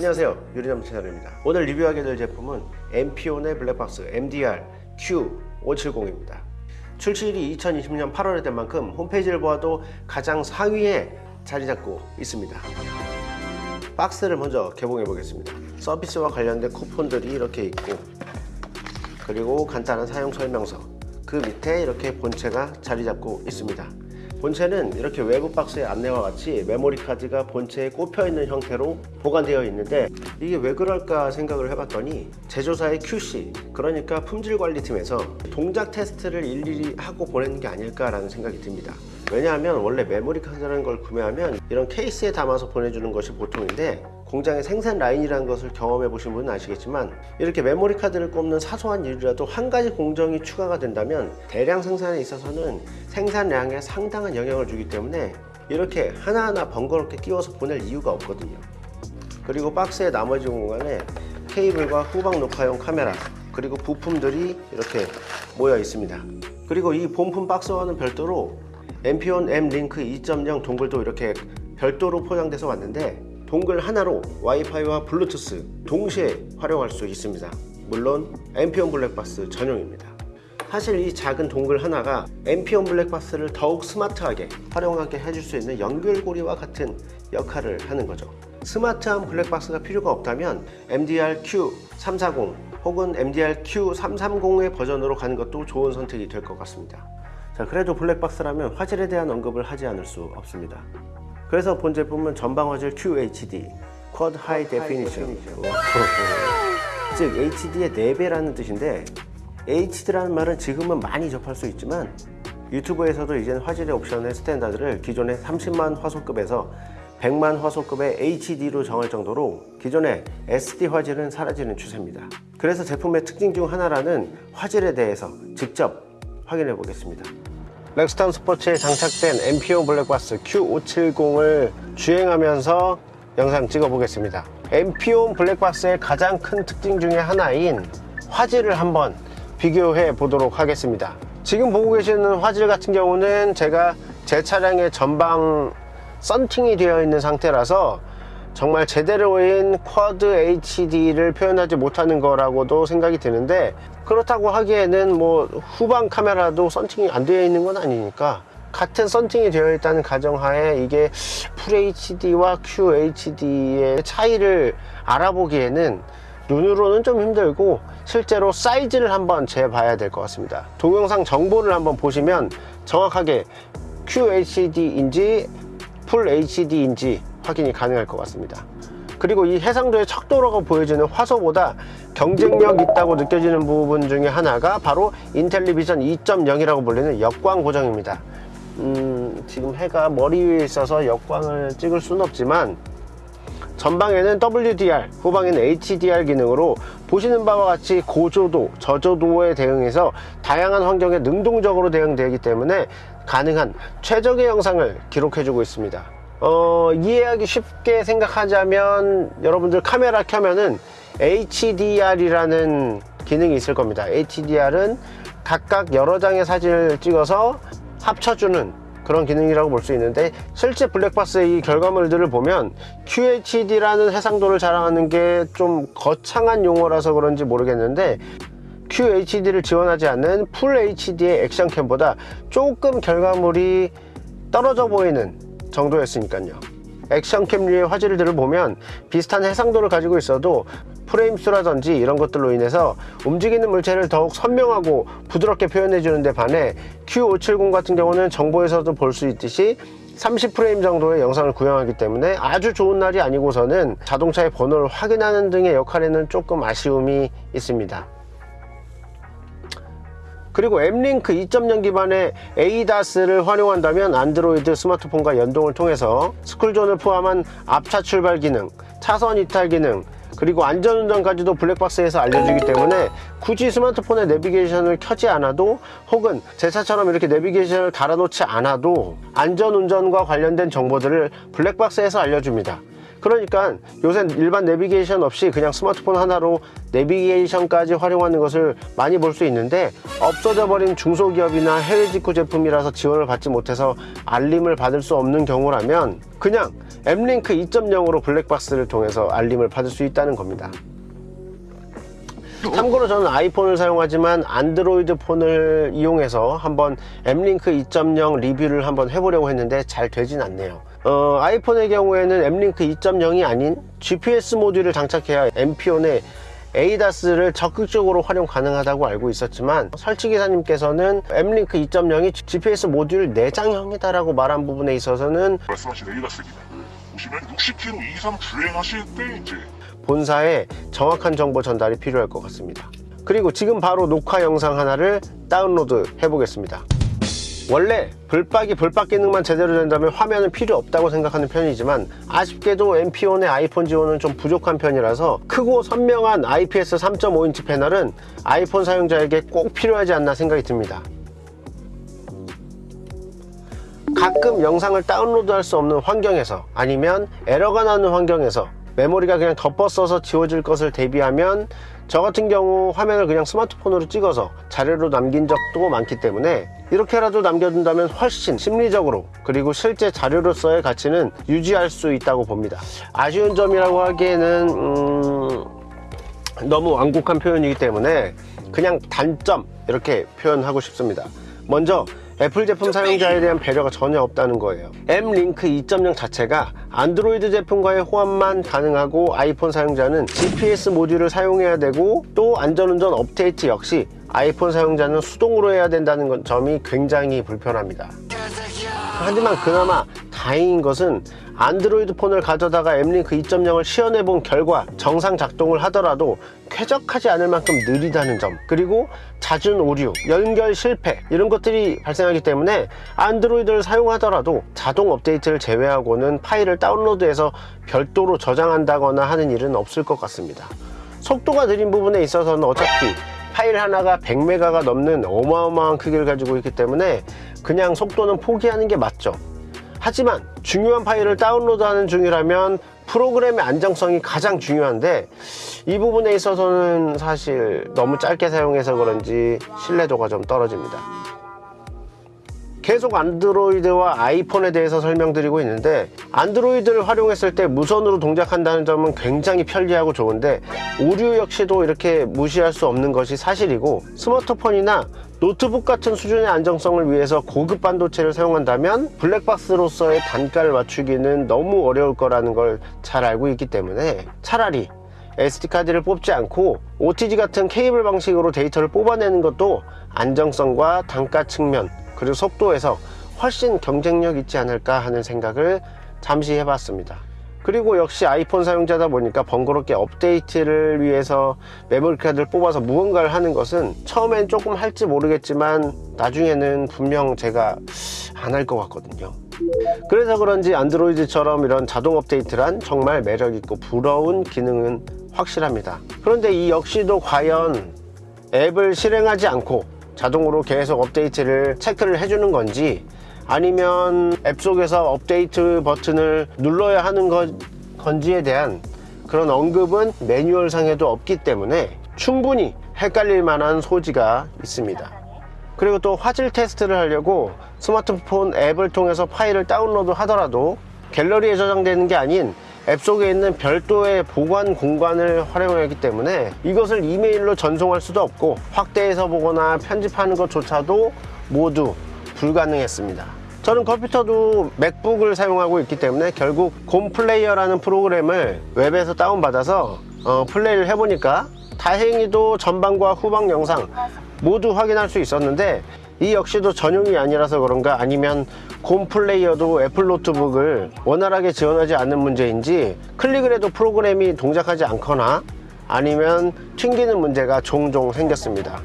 안녕하세요. 유리남 채널입니다. 오늘 리뷰하게 될 제품은 엠피온의 블랙박스 MDR Q570입니다. 출시일이 2020년 8월에 된 만큼 홈페이지를 보아도 가장 상위에 자리 잡고 있습니다. 박스를 먼저 개봉해 보겠습니다. 서비스와 관련된 쿠폰들이 이렇게 있고 그리고 간단한 사용 설명서 그 밑에 이렇게 본체가 자리 잡고 있습니다 본체는 이렇게 외부 박스의 안내와 같이 메모리 카드가 본체에 꼽혀 있는 형태로 보관되어 있는데 이게 왜 그럴까 생각을 해봤더니 제조사의 QC 그러니까 품질관리팀에서 동작 테스트를 일일이 하고 보내는 게 아닐까라는 생각이 듭니다. 왜냐하면 원래 메모리 카드라는 걸 구매하면 이런 케이스에 담아서 보내주는 것이 보통인데 공장의 생산 라인이라는 것을 경험해 보신 분은 아시겠지만 이렇게 메모리 카드를 꼽는 사소한 일이라도 한 가지 공정이 추가가 된다면 대량 생산에 있어서는 생산량에 상당한 영향을 주기 때문에 이렇게 하나하나 번거롭게 끼워서 보낼 이유가 없거든요. 그리고 박스의 나머지 공간에 케이블과 후방 녹화용 카메라 그리고 부품들이 이렇게 모여 있습니다. 그리고 이 본품 박스와는 별도로 MP1 M-Link 2.0 동글도 이렇게 별도로 포장돼서 왔는데 동글 하나로 와이파이와 블루투스 동시에 활용할 수 있습니다. 물론 MP1 블랙박스 전용입니다. 사실 이 작은 동글 하나가 MP1 블랙박스를 더욱 스마트하게 활용하게 해줄 수 있는 연결고리와 같은 역할을 하는 거죠. 스마트한 블랙박스가 필요가 없다면 MDR Q340 혹은 MDR Q330의 버전으로 가는 것도 좋은 선택이 될 것 같습니다. 자 그래도 블랙박스라면 화질에 대한 언급을 하지 않을 수 없습니다 그래서 본 제품은 전방 화질 QHD Quad High Definition. 즉 HD의 4배라는 뜻인데 HD라는 말은 지금은 많이 접할 수 있지만 유튜브에서도 이젠 화질의 옵션의 standard를 기존의 30만 화소급에서 100만 화소급의 HD로 정할 정도로 기존의 SD 화질은 사라지는 추세입니다. 그래서 제품의 특징 중 하나라는 화질에 대해서 직접 확인해 보겠습니다 렉스턴 스포츠에 장착된 MP온 블랙박스 Q570을 주행하면서 영상 찍어 보겠습니다. MP1 블랙박스의 가장 큰 특징 중에 하나인 화질을 한번 비교해 보도록 하겠습니다. 지금 보고 계시는 화질 같은 경우는 제가 제 차량의 전방 썬팅이 되어 있는 상태라서 정말 제대로인 쿼드 HD를 표현하지 못하는 거라고도 생각이 드는데 그렇다고 하기에는 뭐 후방 카메라도 썬팅이 안 되어 있는 건 아니니까 같은 썬팅이 되어 있다는 가정하에 이게 FHD와 QHD의 차이를 알아보기에는 눈으로는 좀 힘들고 실제로 사이즈를 한번 재봐야 될 것 같습니다. 동영상 정보를 한번 보시면 정확하게 QHD인지 풀 HD인지 확인이 가능할 것 같습니다. 그리고 이 해상도의 척도로가 보여지는 화소보다 경쟁력 있다고 느껴지는 부분 중에 하나가 바로 인텔리비전 2.0이라고 불리는 역광 고정입니다. 음, 지금 해가 머리 위에 있어서 역광을 찍을 수는 없지만 전방에는 WDR, 후방에는 HDR 기능으로 보시는 바와 같이 고조도, 저조도에 대응해서 다양한 환경에 능동적으로 대응되기 때문에 가능한 최적의 영상을 기록해주고 있습니다 어, 이해하기 쉽게 생각하자면 여러분들 카메라 켜면은 HDR이라는 기능이 있을 겁니다. HDR은 각각 여러 장의 사진을 찍어서 합쳐주는 그런 기능이라고 볼 수 있는데 실제 블랙박스의 이 결과물들을 보면 QHD라는 해상도를 자랑하는 게 좀 거창한 용어라서 그런지 모르겠는데 QHD를 지원하지 않는 풀 HD의 액션캠보다 조금 결과물이 떨어져 보이는 정도였으니까요. 액션캠류의 화질들을 보면 비슷한 해상도를 가지고 있어도 프레임 수라든지 이런 것들로 인해서 움직이는 물체를 더욱 선명하고 부드럽게 표현해 주는데 반해 Q570 같은 경우는 정보에서도 볼 수 있듯이 30프레임 정도의 영상을 구현하기 때문에 아주 좋은 날이 아니고서는 자동차의 번호를 확인하는 등의 역할에는 조금 아쉬움이 있습니다 그리고 엠링크 2.0 기반의 ADAS를 활용한다면 안드로이드 스마트폰과 연동을 통해서 스쿨존을 포함한 앞차 출발 기능, 차선 이탈 기능, 그리고 안전운전까지도 블랙박스에서 알려주기 때문에 굳이 스마트폰에 내비게이션을 켜지 않아도 혹은 제 차처럼 이렇게 내비게이션을 달아놓지 않아도 안전운전과 관련된 정보들을 블랙박스에서 알려줍니다 그러니까 요새 일반 내비게이션 없이 그냥 스마트폰 하나로 내비게이션까지 활용하는 것을 많이 볼 수 있는데 없어져 버린 중소기업이나 해외 직구 제품이라서 지원을 받지 못해서 알림을 받을 수 없는 경우라면 그냥 M링크 2.0으로 블랙박스를 통해서 알림을 받을 수 있다는 겁니다. 참고로 저는 아이폰을 사용하지만 안드로이드 폰을 이용해서 한번 M링크 2.0 리뷰를 한번 해보려고 했는데 잘 되진 않네요 어, 아이폰의 경우에는 M링크 2.0이 아닌 GPS 모듈을 장착해야 MP온의 ADAS를 적극적으로 활용 가능하다고 알고 있었지만 설치기사님께서는 M링크 2.0이 GPS 모듈 내장형이다라고 말한 부분에 있어서는 말씀하신 ADAS입니다. 보시면 60km 이상 주행하실 때 이제 본사에 정확한 정보 전달이 필요할 것 같습니다. 그리고 지금 바로 녹화 영상 하나를 다운로드 해보겠습니다 원래 불박이 불박 기능만 제대로 된다면 화면은 필요 없다고 생각하는 편이지만 아쉽게도 MP1의 아이폰 지원은 좀 부족한 편이라서 크고 선명한 IPS 3.5인치 패널은 아이폰 사용자에게 꼭 필요하지 않나 생각이 듭니다. 가끔 영상을 다운로드할 수 없는 환경에서 아니면 에러가 나는 환경에서 메모리가 그냥 덮어 써서 지워질 것을 대비하면 저 같은 경우 화면을 그냥 스마트폰으로 찍어서 자료로 남긴 적도 많기 때문에 이렇게라도 남겨둔다면 훨씬 심리적으로 그리고 실제 자료로서의 가치는 유지할 수 있다고 봅니다. 아쉬운 점이라고 하기에는 음... 너무 완곡한 표현이기 때문에 그냥 단점 이렇게 표현하고 싶습니다. 먼저 애플 제품 사용자에 대한 배려가 전혀 없다는 거예요. M링크 2.0 자체가 안드로이드 제품과의 호환만 가능하고 아이폰 사용자는 GPS 모듈을 사용해야 되고 또 안전운전 업데이트 역시 아이폰 사용자는 수동으로 해야 된다는 건- 점이 굉장히 불편합니다. 하지만 그나마 다행인 것은 안드로이드 폰을 가져다가 M링크 2.0을 시연해 본 결과 정상 작동을 하더라도 쾌적하지 않을 만큼 느리다는 점 그리고 잦은 오류, 연결 실패 이런 것들이 발생하기 때문에 안드로이드를 사용하더라도 자동 업데이트를 제외하고는 파일을 다운로드해서 별도로 저장한다거나 하는 일은 없을 것 같습니다. 속도가 느린 부분에 있어서는 어차피 파일 하나가 100메가가 넘는 어마어마한 크기를 가지고 있기 때문에 그냥 속도는 포기하는 게 맞죠 하지만 중요한 파일을 다운로드하는 중이라면 프로그램의 안정성이 가장 중요한데 이 부분에 있어서는 사실 너무 짧게 사용해서 그런지 신뢰도가 좀 떨어집니다 계속 안드로이드와 아이폰에 대해서 설명드리고 있는데 안드로이드를 활용했을 때 무선으로 동작한다는 점은 굉장히 편리하고 좋은데 오류 역시도 이렇게 무시할 수 없는 것이 사실이고 스마트폰이나 노트북 같은 수준의 안정성을 위해서 고급 반도체를 사용한다면 블랙박스로서의 단가를 맞추기는 너무 어려울 거라는 걸 잘 알고 있기 때문에 차라리 SD카드를 뽑지 않고 OTG 같은 케이블 방식으로 데이터를 뽑아내는 것도 안정성과 단가 측면 그리고 속도에서 훨씬 경쟁력 있지 않을까 하는 생각을 잠시 해봤습니다. 그리고 역시 아이폰 사용자다 보니까 번거롭게 업데이트를 위해서 메모리 카드를 뽑아서 무언가를 하는 것은 처음엔 조금 할지 모르겠지만 나중에는 분명 제가 안 할 것 같거든요. 그래서 그런지 안드로이드처럼 이런 자동 업데이트란 정말 매력있고 부러운 기능은 확실합니다. 그런데 이 역시도 과연 앱을 실행하지 않고 자동으로 계속 업데이트를 체크를 해주는 건지 아니면 앱 속에서 업데이트 버튼을 눌러야 하는 것, 건지에 대한 그런 언급은 매뉴얼 상에도 없기 때문에 충분히 헷갈릴 만한 소지가 있습니다. 그리고 또 화질 테스트를 하려고 스마트폰 앱을 통해서 파일을 다운로드 하더라도 갤러리에 저장되는 게 아닌 앱 속에 있는 별도의 보관 공간을 활용하기 때문에 이것을 이메일로 전송할 수도 없고 확대해서 보거나 편집하는 것조차도 모두 불가능했습니다. 저는 컴퓨터도 맥북을 사용하고 있기 때문에 결국 곰플레이어라는 프로그램을 웹에서 다운받아서 어, 플레이를 해보니까 다행히도 전방과 후방 영상 모두 확인할 수 있었는데 이 역시도 전용이 아니라서 그런가? 아니면 곰 플레이어도 애플 노트북을 원활하게 지원하지 않는 문제인지 클릭을 해도 프로그램이 동작하지 않거나 아니면 튕기는 문제가 종종 생겼습니다.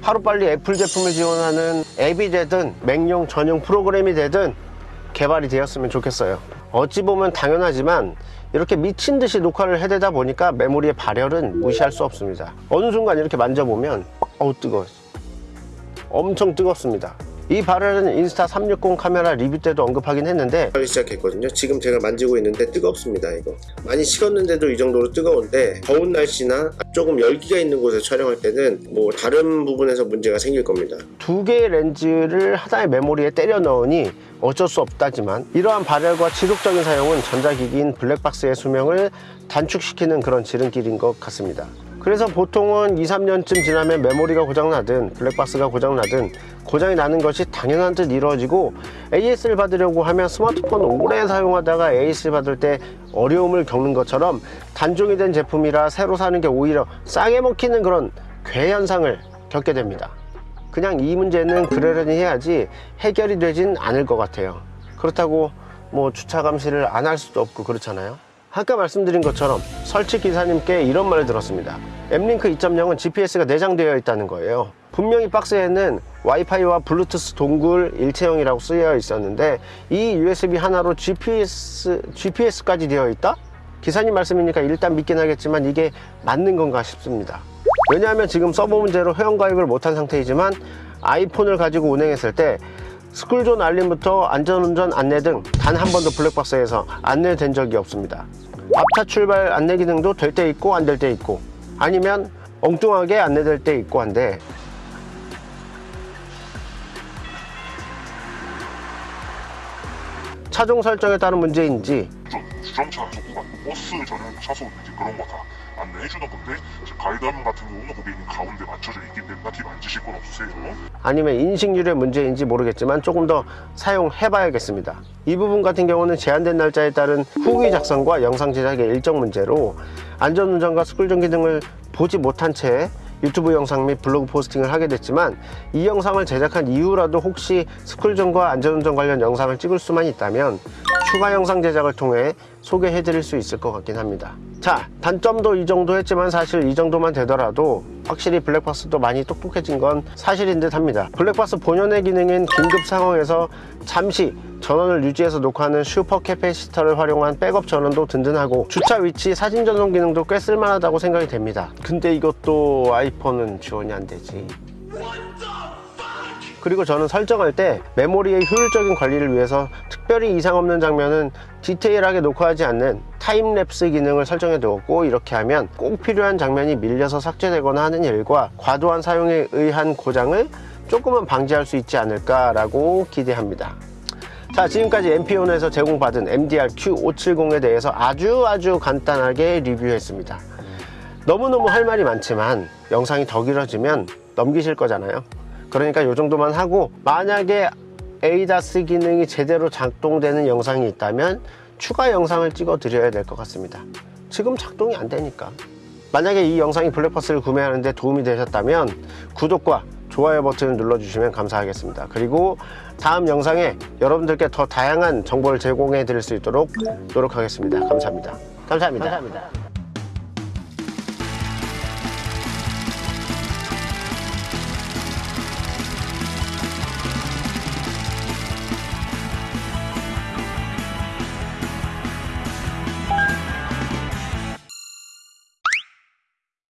하루빨리 애플 제품을 지원하는 앱이 되든 맥용 전용 프로그램이 되든 개발이 되었으면 좋겠어요. 어찌 보면 당연하지만 이렇게 미친 듯이 녹화를 해대다 보니까 메모리의 발열은 무시할 수 없습니다. 어느 순간 이렇게 만져보면 어우 뜨거워 엄청 뜨겁습니다. 이 발열은 인스타 360 카메라 리뷰 때도 언급하긴 했는데 시작했거든요. 지금 제가 만지고 있는데 뜨겁습니다 이거. 많이 식었는데도 이 정도로 뜨거운데 더운 날씨나 조금 열기가 있는 곳에 촬영할 때는 뭐 다른 부분에서 문제가 생길 겁니다. 두 개의 렌즈를 하나의 메모리에 때려 넣으니 어쩔 수 없다지만 이러한 발열과 지속적인 사용은 전자기기인 블랙박스의 수명을 단축시키는 그런 지름길인 것 같습니다 그래서 보통은 2, 3년쯤 지나면 메모리가 고장나든 블랙박스가 고장나든 고장이 나는 것이 당연한 듯 이루어지고 AS를 받으려고 하면 스마트폰 오래 사용하다가 AS를 받을 때 어려움을 겪는 것처럼 단종이 된 제품이라 새로 사는 게 오히려 싸게 먹히는 그런 괴현상을 겪게 됩니다. 그냥 이 문제는 그러려니 해야지 해결이 되진 않을 것 같아요. 그렇다고 뭐 주차 감시를 안 할 수도 없고 그렇잖아요 아까 말씀드린 것처럼 설치 기사님께 이런 말을 들었습니다. 엠링크 2.0은 GPS가 내장되어 있다는 거예요. 분명히 박스에는 와이파이와 블루투스 동굴 일체형이라고 쓰여 있었는데 이 USB 하나로 GPS, GPS까지 되어 있다? 기사님 말씀이니까 일단 믿긴 하겠지만 이게 맞는 건가 싶습니다. 왜냐하면 지금 서버 문제로 회원가입을 못한 상태이지만 아이폰을 가지고 운행했을 때 스쿨존 알림부터 안전운전 안내 등 단 한 번도 블랙박스에서 안내된 적이 없습니다. 앞차 출발 안내 기능도 될 때 있고 안 될 때 있고 아니면 엉뚱하게 안내될 때 있고 한데. 차종 설정에 따른 문제인지 좀 주정차 속구간 버스 전용 차소 이제 그런 거다 안내해 주는 건데 이제 가이드화면 같은 경우는 고객님 가운데 맞춰져 있기 때문에 딱히 만지실 건 없으세요. 아니면 인식률의 문제인지 모르겠지만 조금 더 사용해 봐야겠습니다 이 부분 같은 경우는 제한된 날짜에 따른 후기 작성과 영상 제작의 일정 문제로 안전운전과 스쿨존 기능을 보지 못한 채 유튜브 영상 및 블로그 포스팅을 하게 됐지만 이 영상을 제작한 이후라도 혹시 스쿨존과 안전운전 관련 영상을 찍을 수만 있다면 추가 영상 제작을 통해 소개해 드릴 수 있을 것 같긴 합니다. 자 단점도 이 정도 했지만 사실 이 정도만 되더라도 확실히 블랙박스도 많이 똑똑해진 건 사실인 듯 합니다. 블랙박스 본연의 기능인 긴급 상황에서 잠시 전원을 유지해서 녹화하는 super capacitor를 활용한 백업 전원도 든든하고 주차 위치 사진 전송 기능도 꽤 쓸만하다고 생각이 됩니다. 근데 이것도 아이폰은 지원이 안 되지 그리고 저는 설정할 때 메모리의 효율적인 관리를 위해서 특별히 이상 없는 장면은 디테일하게 녹화하지 않는 time lapse 기능을 설정해 두었고 이렇게 하면 꼭 필요한 장면이 밀려서 삭제되거나 하는 일과 과도한 사용에 의한 고장을 조금은 방지할 수 있지 않을까 라고 기대합니다. 자 지금까지 MP온에서 제공받은 MDR Q570에 대해서 아주 아주 간단하게 리뷰했습니다. 너무너무 할 말이 많지만 영상이 더 길어지면 넘기실 거잖아요 그러니까 이 정도만 하고 만약에 에이다스 기능이 제대로 작동되는 영상이 있다면 추가 영상을 찍어 드려야 될 것 같습니다. 지금 작동이 안 되니까. 만약에 이 영상이 블랙박스를 구매하는데 도움이 되셨다면 구독과 좋아요 버튼을 눌러주시면 감사하겠습니다. 그리고 다음 영상에 여러분들께 더 다양한 정보를 제공해 드릴 수 있도록 노력하겠습니다. 감사합니다. 감사합니다. 감사합니다.